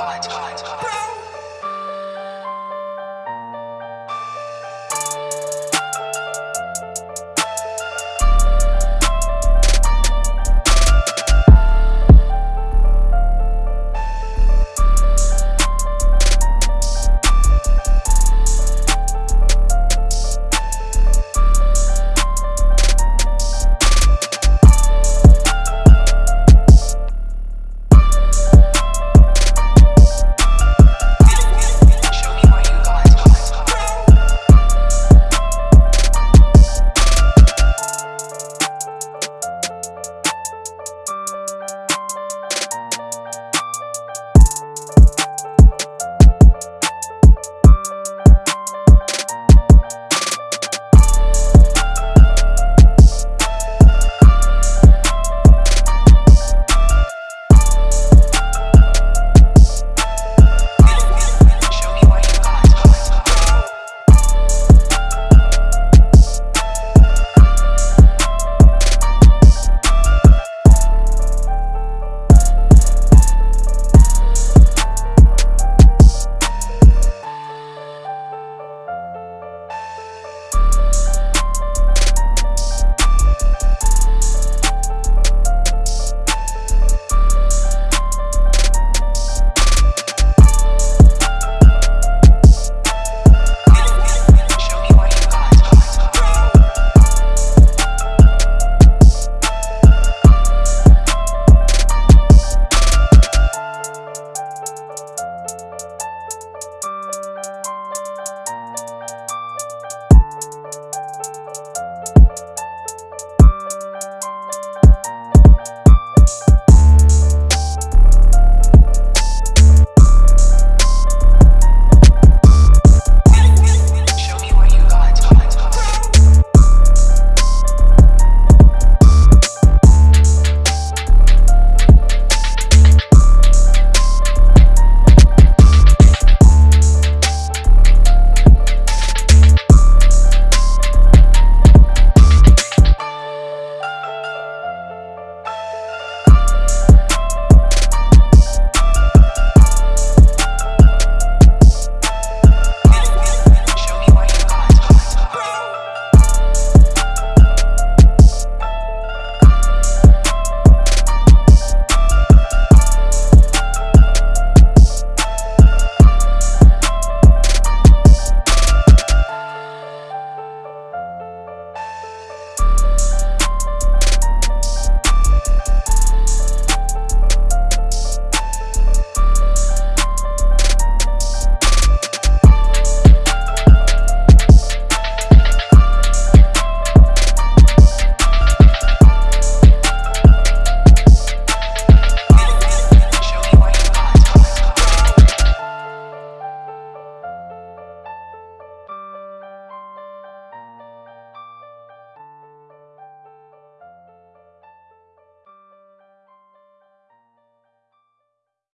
God. God.